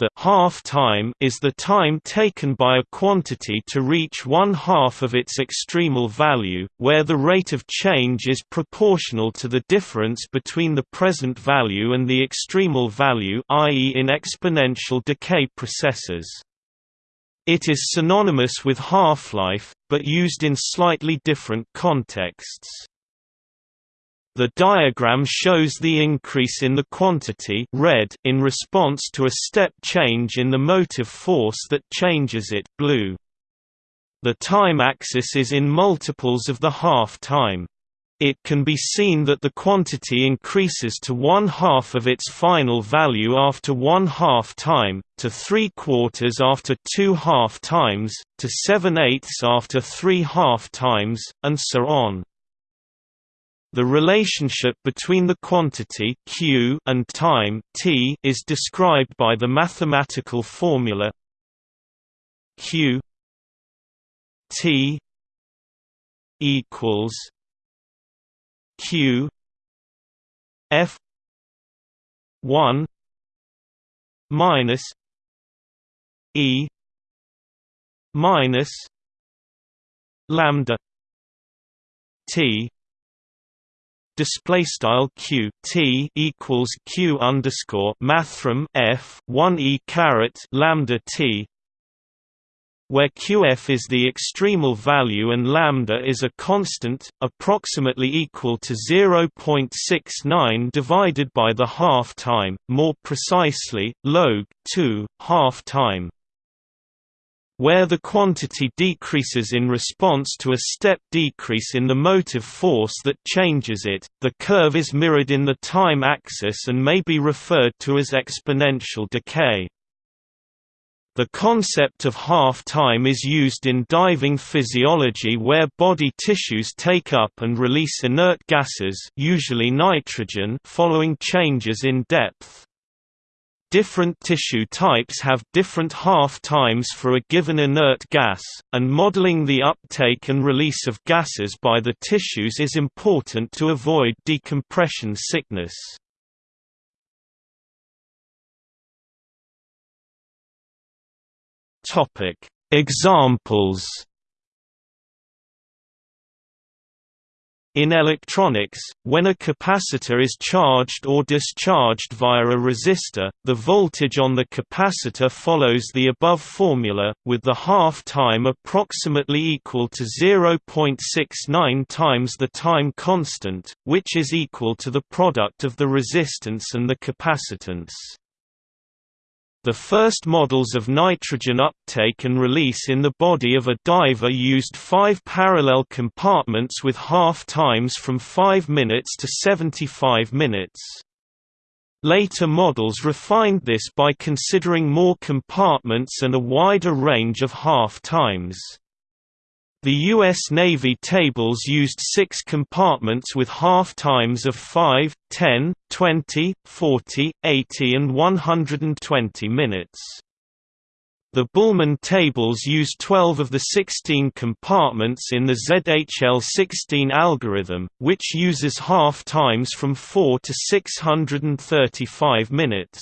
The half time is the time taken by a quantity to reach one half of its extremal value, where the rate of change is proportional to the difference between the present value and the extremal value i.e. in exponential decay processes. It is synonymous with half-life, but used in slightly different contexts. The diagram shows the increase in the quantity red in response to a step change in the motive force that changes it blue. The time axis is in multiples of the half-time. It can be seen that the quantity increases to one half of its final value after one half time, to three quarters after two half times, to seven eighths after three half times, and so on. The relationship between the quantity q and time t is described by the mathematical formula q t equals q f 1 minus e minus lambda t display style q t equals q underscore mathrm f one e caret lambda t, where qf is the extremal value and lambda is a constant, approximately equal to 0.69 divided by the half-time, more precisely, log 2, half-time where the quantity decreases in response to a step decrease in the motive force that changes it, the curve is mirrored in the time axis and may be referred to as exponential decay. The concept of half-time is used in diving physiology where body tissues take up and release inert gases usually nitrogen following changes in depth. Different tissue types have different half-times for a given inert gas, and modeling the uptake and release of gases by the tissues is important to avoid decompression sickness. Examples In electronics, when a capacitor is charged or discharged via a resistor, the voltage on the capacitor follows the above formula, with the half-time approximately equal to 0.69 times the time constant, which is equal to the product of the resistance and the capacitance. The first models of nitrogen uptake and release in the body of a diver used five parallel compartments with half times from 5 minutes to 75 minutes. Later models refined this by considering more compartments and a wider range of half times. The U.S. Navy tables used six compartments with half-times of 5, 10, 20, 40, 80 and 120 minutes. The Bühlmann tables use 12 of the 16 compartments in the ZHL16 algorithm, which uses half-times from 4 to 635 minutes.